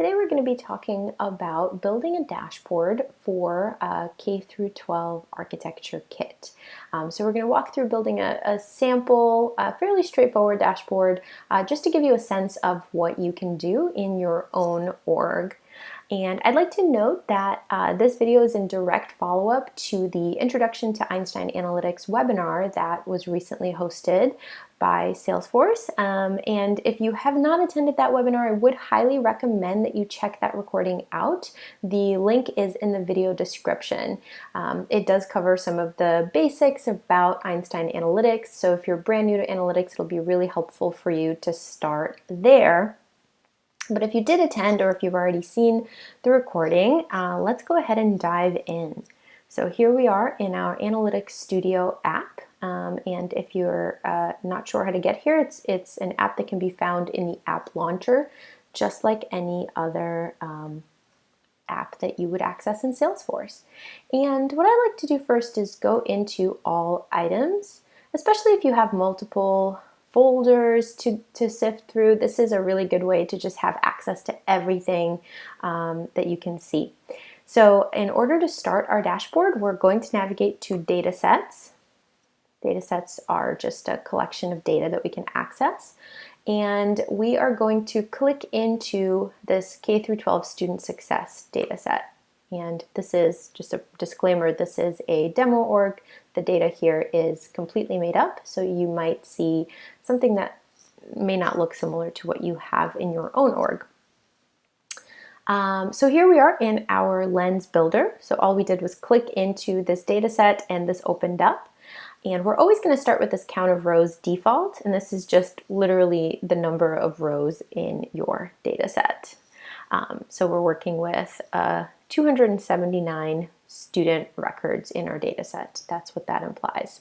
Today we're going to be talking about building a dashboard for a K through 12 architecture kit. Um, so we're going to walk through building a, a sample, a fairly straightforward dashboard, uh, just to give you a sense of what you can do in your own org. And I'd like to note that uh, this video is in direct follow-up to the Introduction to Einstein Analytics webinar that was recently hosted by Salesforce. Um, and if you have not attended that webinar, I would highly recommend that you check that recording out. The link is in the video description. Um, it does cover some of the basics about Einstein Analytics. So if you're brand new to analytics, it'll be really helpful for you to start there. But if you did attend or if you've already seen the recording, uh, let's go ahead and dive in. So here we are in our Analytics Studio app. Um, and if you're uh, not sure how to get here, it's, it's an app that can be found in the app launcher, just like any other um, app that you would access in Salesforce. And what I like to do first is go into all items, especially if you have multiple folders to, to sift through. This is a really good way to just have access to everything um, that you can see. So in order to start our dashboard, we're going to navigate to data sets. Data sets are just a collection of data that we can access. And we are going to click into this K through 12 student success data set. And this is just a disclaimer, this is a demo org. The data here is completely made up, so you might see something that may not look similar to what you have in your own org. Um, so here we are in our lens builder. So all we did was click into this data set and this opened up. And we're always going to start with this count of rows default, and this is just literally the number of rows in your data set. Um, so we're working with uh, 279 student records in our data set. That's what that implies.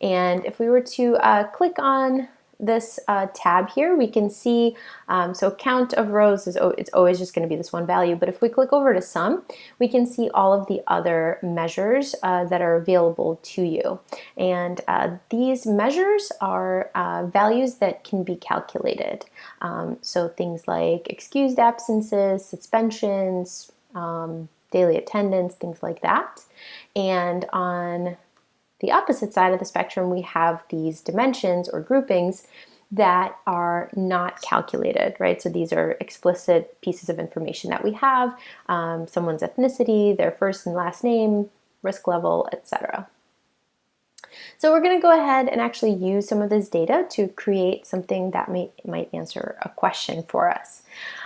And if we were to uh, click on this uh, tab here, we can see, um, so count of rows is it's always just going to be this one value, but if we click over to sum, we can see all of the other measures uh, that are available to you. And uh, these measures are uh, values that can be calculated. Um, so things like excused absences, suspensions, um, daily attendance, things like that. And on the opposite side of the spectrum, we have these dimensions or groupings that are not calculated, right? So these are explicit pieces of information that we have, um, someone's ethnicity, their first and last name, risk level, etc. So we're going to go ahead and actually use some of this data to create something that may, might answer a question for us.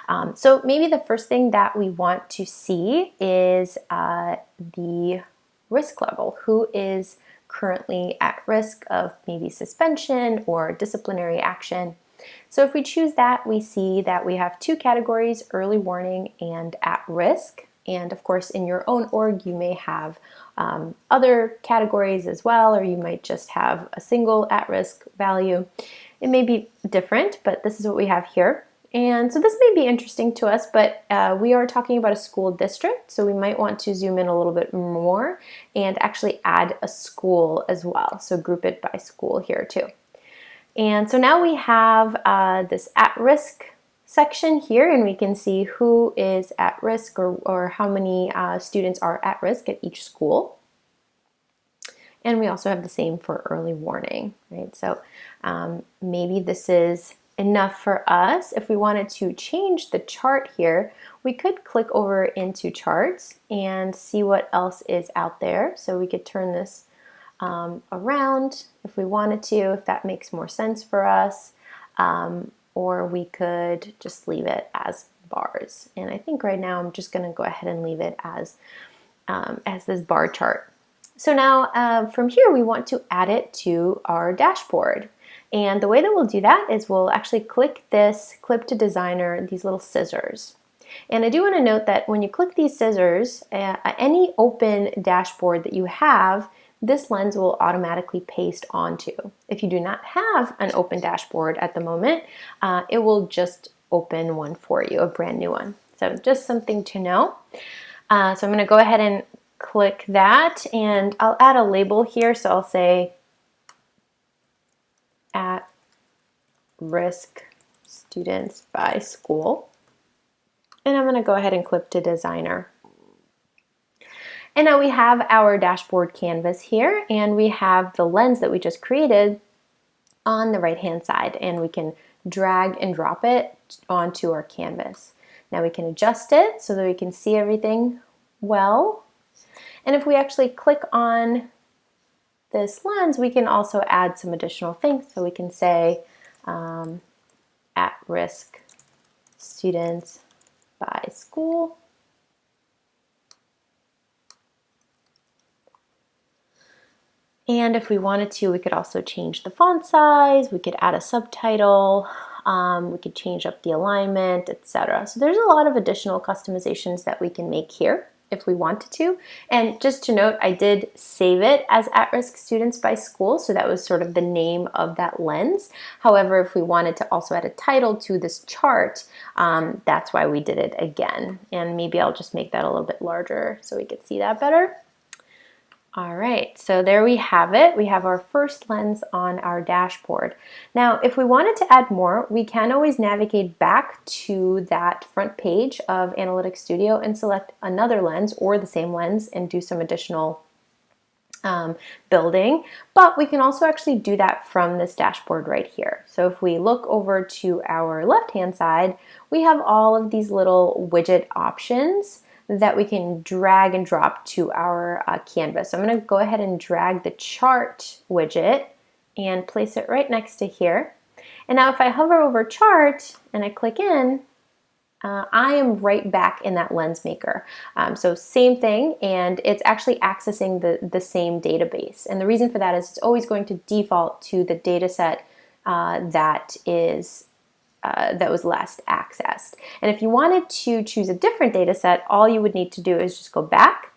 Um, so maybe the first thing that we want to see is uh, the risk level. Who is currently at risk of maybe suspension or disciplinary action. So if we choose that, we see that we have two categories, early warning and at risk. And of course, in your own org, you may have um, other categories as well, or you might just have a single at-risk value. It may be different, but this is what we have here. And so this may be interesting to us, but uh, we are talking about a school district, so we might want to zoom in a little bit more and actually add a school as well. So group it by school here too. And so now we have uh, this at-risk section here and we can see who is at risk or, or how many uh, students are at risk at each school. And we also have the same for early warning, right? So um, maybe this is enough for us. If we wanted to change the chart here, we could click over into charts and see what else is out there. So we could turn this um, around if we wanted to, if that makes more sense for us. Um, or we could just leave it as bars. And I think right now I'm just gonna go ahead and leave it as, um, as this bar chart. So now uh, from here we want to add it to our dashboard. And the way that we'll do that is we'll actually click this clip to designer, these little scissors. And I do want to note that when you click these scissors, uh, any open dashboard that you have, this lens will automatically paste onto. If you do not have an open dashboard at the moment, uh, it will just open one for you, a brand new one. So just something to know. Uh, so I'm going to go ahead and click that and I'll add a label here. So I'll say risk students by school. And I'm gonna go ahead and clip to designer. And now we have our dashboard canvas here and we have the lens that we just created on the right hand side and we can drag and drop it onto our canvas. Now we can adjust it so that we can see everything well. And if we actually click on this lens, we can also add some additional things. So we can say um, at risk students by school. And if we wanted to, we could also change the font size, we could add a subtitle, um, we could change up the alignment, etc. So there's a lot of additional customizations that we can make here if we wanted to. And just to note, I did save it as at-risk students by school, so that was sort of the name of that lens. However, if we wanted to also add a title to this chart, um, that's why we did it again. And maybe I'll just make that a little bit larger so we could see that better. All right, so there we have it. We have our first lens on our dashboard. Now, if we wanted to add more, we can always navigate back to that front page of Analytics Studio and select another lens or the same lens and do some additional um, building, but we can also actually do that from this dashboard right here. So if we look over to our left-hand side, we have all of these little widget options that we can drag and drop to our uh, canvas. So I'm going to go ahead and drag the chart widget and place it right next to here. And now if I hover over chart and I click in, uh, I am right back in that lens maker. Um, so same thing, and it's actually accessing the, the same database. And the reason for that is it's always going to default to the data set uh, that is uh, that was last accessed. And if you wanted to choose a different data set, all you would need to do is just go back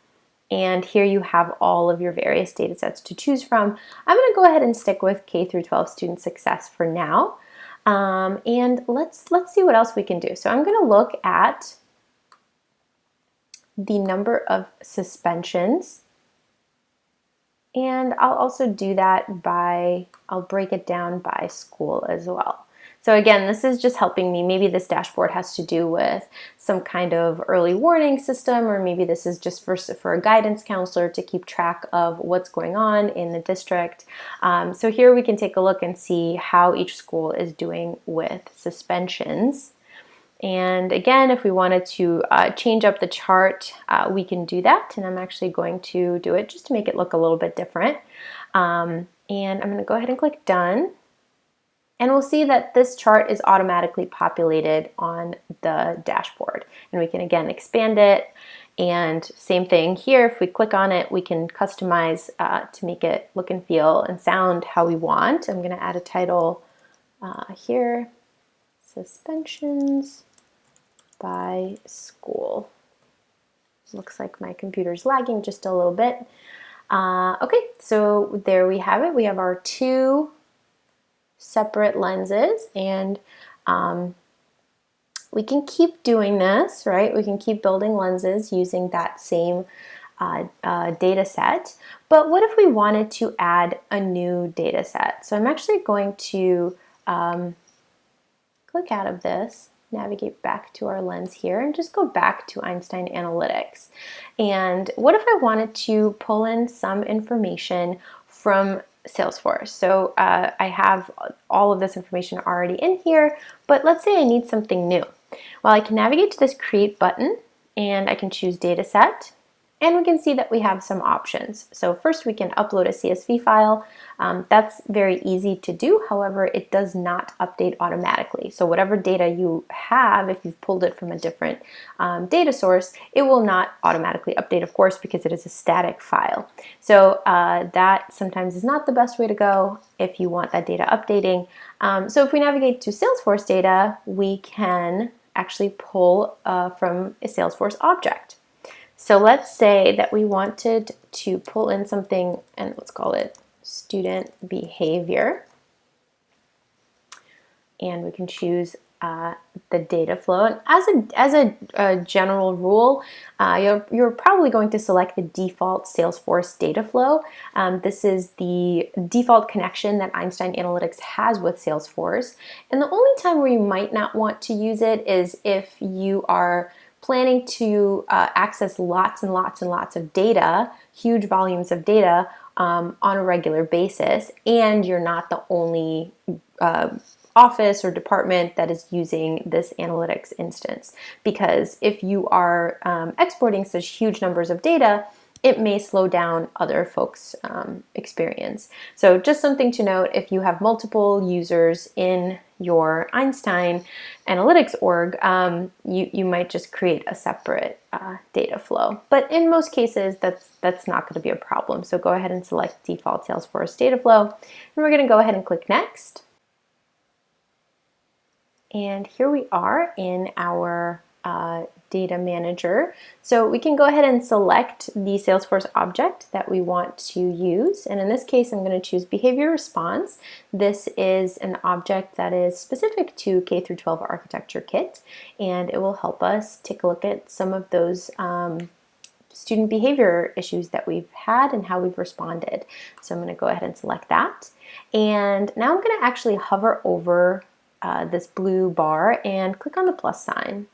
and here you have all of your various data sets to choose from. I'm going to go ahead and stick with K through 12 student success for now. Um, and let's let's see what else we can do. So I'm going to look at the number of suspensions and I'll also do that by, I'll break it down by school as well. So again, this is just helping me. Maybe this dashboard has to do with some kind of early warning system, or maybe this is just for, for a guidance counselor to keep track of what's going on in the district. Um, so here we can take a look and see how each school is doing with suspensions. And again, if we wanted to uh, change up the chart, uh, we can do that. And I'm actually going to do it just to make it look a little bit different. Um, and I'm gonna go ahead and click done. And we'll see that this chart is automatically populated on the dashboard. And we can again expand it. And same thing here, if we click on it, we can customize uh, to make it look and feel and sound how we want. I'm gonna add a title uh, here, suspensions by school. Looks like my computer's lagging just a little bit. Uh, okay, so there we have it. We have our two separate lenses and um, we can keep doing this, right? We can keep building lenses using that same uh, uh, data set. But what if we wanted to add a new data set? So I'm actually going to um, click out of this, navigate back to our lens here, and just go back to Einstein Analytics. And what if I wanted to pull in some information from Salesforce. So uh, I have all of this information already in here, but let's say I need something new. Well, I can navigate to this create button and I can choose data set and we can see that we have some options. So first we can upload a CSV file. Um, that's very easy to do. However, it does not update automatically. So whatever data you have, if you've pulled it from a different um, data source, it will not automatically update, of course, because it is a static file. So uh, that sometimes is not the best way to go if you want that data updating. Um, so if we navigate to Salesforce data, we can actually pull uh, from a Salesforce object. So let's say that we wanted to pull in something, and let's call it student behavior. And we can choose uh, the data flow. And as a, as a, a general rule, uh, you're, you're probably going to select the default Salesforce data flow. Um, this is the default connection that Einstein Analytics has with Salesforce. And the only time where you might not want to use it is if you are planning to uh, access lots and lots and lots of data, huge volumes of data um, on a regular basis, and you're not the only uh, office or department that is using this analytics instance. Because if you are um, exporting such huge numbers of data, it may slow down other folks' um, experience. So just something to note, if you have multiple users in your Einstein Analytics org, um, you, you might just create a separate uh, data flow. But in most cases, that's, that's not gonna be a problem. So go ahead and select default Salesforce data flow. And we're gonna go ahead and click next. And here we are in our uh, data manager. So we can go ahead and select the Salesforce object that we want to use. And in this case, I'm going to choose behavior response. This is an object that is specific to K through 12 architecture kit, and it will help us take a look at some of those um, student behavior issues that we've had and how we've responded. So I'm going to go ahead and select that. And now I'm going to actually hover over uh, this blue bar and click on the plus sign.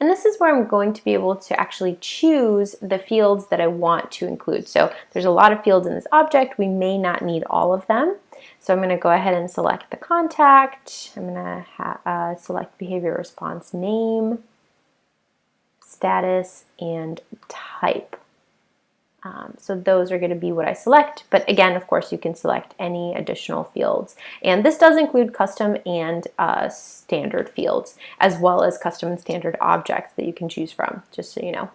And this is where I'm going to be able to actually choose the fields that I want to include. So there's a lot of fields in this object. We may not need all of them. So I'm going to go ahead and select the contact. I'm going to uh, select behavior response name, status, and type. Um, so those are going to be what I select. But again, of course, you can select any additional fields. And this does include custom and uh, standard fields, as well as custom and standard objects that you can choose from, just so you know.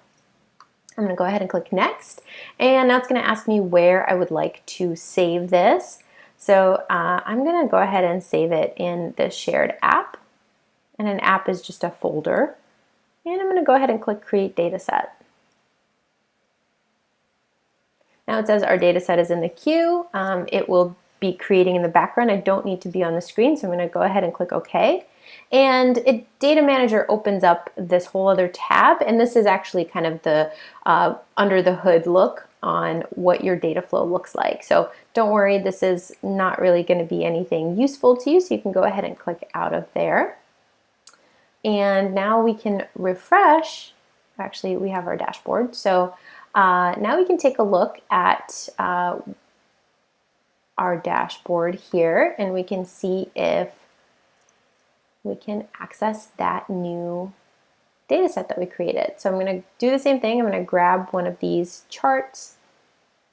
I'm going to go ahead and click next. And now it's going to ask me where I would like to save this. So uh, I'm going to go ahead and save it in the shared app. And an app is just a folder. And I'm going to go ahead and click create dataset. Now it says our data set is in the queue. Um, it will be creating in the background. I don't need to be on the screen, so I'm going to go ahead and click OK. And it, Data Manager opens up this whole other tab, and this is actually kind of the uh, under the hood look on what your data flow looks like. So don't worry, this is not really going to be anything useful to you, so you can go ahead and click out of there. And now we can refresh. Actually, we have our dashboard. So uh, now we can take a look at uh, our dashboard here and we can see if we can access that new data set that we created. So I'm going to do the same thing. I'm going to grab one of these charts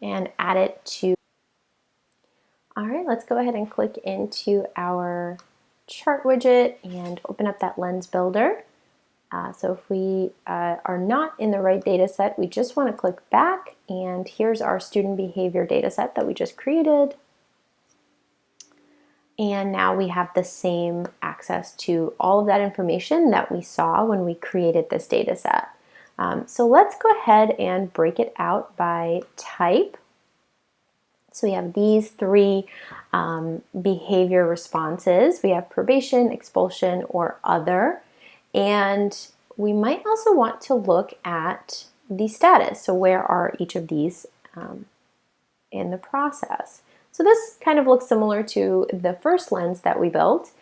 and add it to. All right, let's go ahead and click into our chart widget and open up that lens builder. Uh, so if we uh, are not in the right data set, we just want to click back and here's our student behavior data set that we just created. And now we have the same access to all of that information that we saw when we created this data set. Um, so let's go ahead and break it out by type. So we have these three um, behavior responses. We have probation, expulsion, or other. And we might also want to look at the status. So where are each of these um, in the process? So this kind of looks similar to the first lens that we built.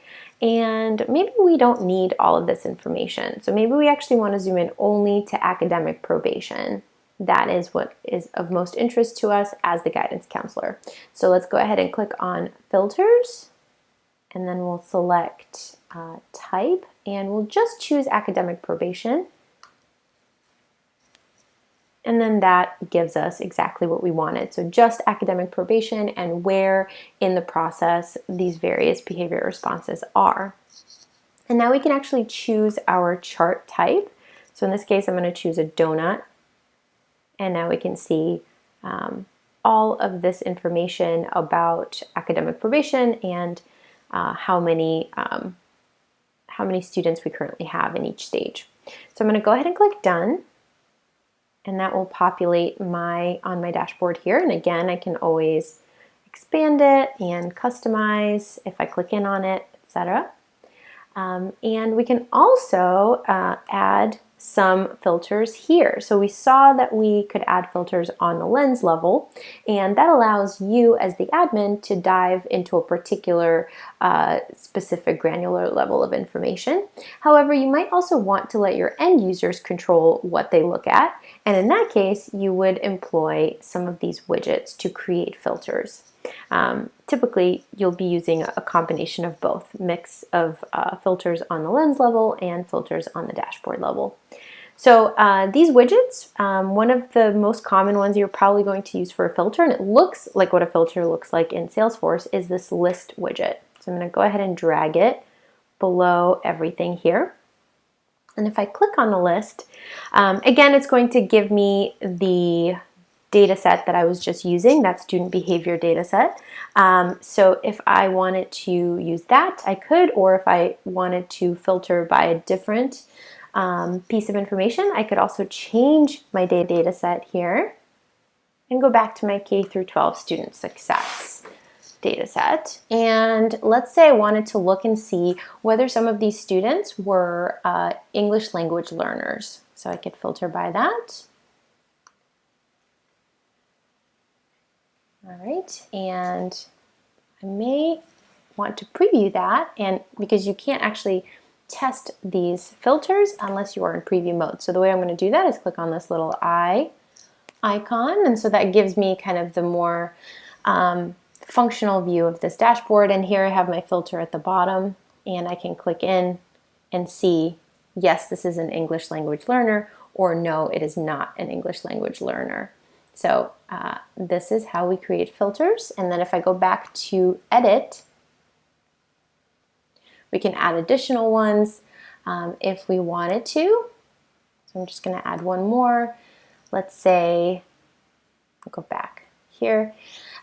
And maybe we don't need all of this information. So maybe we actually want to zoom in only to academic probation. That is what is of most interest to us as the guidance counselor. So let's go ahead and click on filters and then we'll select uh, type and we'll just choose academic probation. And then that gives us exactly what we wanted. So just academic probation and where in the process these various behavior responses are. And now we can actually choose our chart type. So in this case, I'm going to choose a donut. And now we can see um, all of this information about academic probation and uh, how many um, how many students we currently have in each stage. So I'm going to go ahead and click done and that will populate my on my dashboard here and again I can always expand it and customize if I click in on it etc. Um, and we can also uh, add some filters here. So we saw that we could add filters on the lens level and that allows you as the admin to dive into a particular uh, specific granular level of information. However, you might also want to let your end users control what they look at and in that case you would employ some of these widgets to create filters. Um, typically, you'll be using a combination of both, mix of uh, filters on the lens level and filters on the dashboard level. So uh, these widgets, um, one of the most common ones you're probably going to use for a filter, and it looks like what a filter looks like in Salesforce, is this list widget. So I'm going to go ahead and drag it below everything here. And if I click on the list, um, again, it's going to give me the data set that I was just using, that student behavior data set. Um, so if I wanted to use that, I could, or if I wanted to filter by a different um, piece of information, I could also change my data set here and go back to my K through 12 student success data set. And let's say I wanted to look and see whether some of these students were uh, English language learners. So I could filter by that. All right, and I may want to preview that and because you can't actually test these filters unless you are in preview mode. So the way I'm going to do that is click on this little eye icon and so that gives me kind of the more um, functional view of this dashboard and here I have my filter at the bottom and I can click in and see yes this is an English language learner or no it is not an English language learner. So uh, this is how we create filters. And then if I go back to edit, we can add additional ones um, if we wanted to. So I'm just gonna add one more. Let's say, I'll go back here.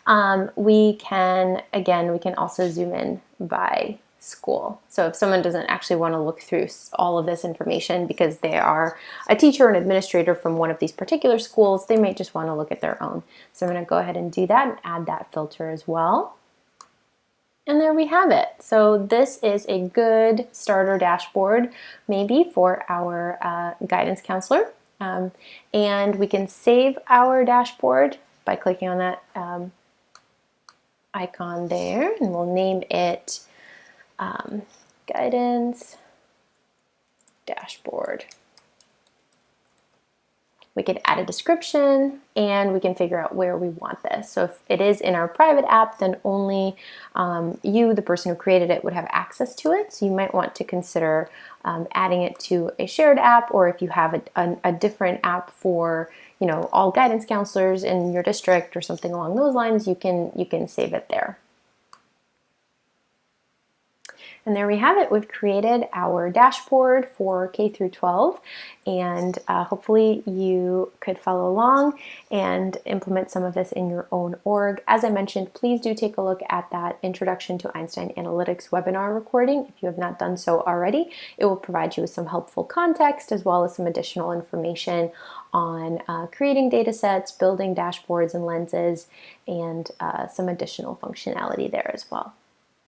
Um, we can, again, we can also zoom in by school. So if someone doesn't actually want to look through all of this information because they are a teacher or an administrator from one of these particular schools, they might just want to look at their own. So I'm going to go ahead and do that and add that filter as well. And there we have it. So this is a good starter dashboard maybe for our uh, guidance counselor. Um, and we can save our dashboard by clicking on that um, icon there and we'll name it um, guidance, dashboard. We could add a description and we can figure out where we want this. So if it is in our private app, then only um, you, the person who created it, would have access to it. So you might want to consider um, adding it to a shared app or if you have a, a, a different app for you know all guidance counselors in your district or something along those lines, you can, you can save it there. And there we have it. We've created our dashboard for K through 12 and uh, hopefully you could follow along and implement some of this in your own org. As I mentioned, please do take a look at that Introduction to Einstein Analytics webinar recording if you have not done so already. It will provide you with some helpful context as well as some additional information on uh, creating data sets, building dashboards and lenses, and uh, some additional functionality there as well.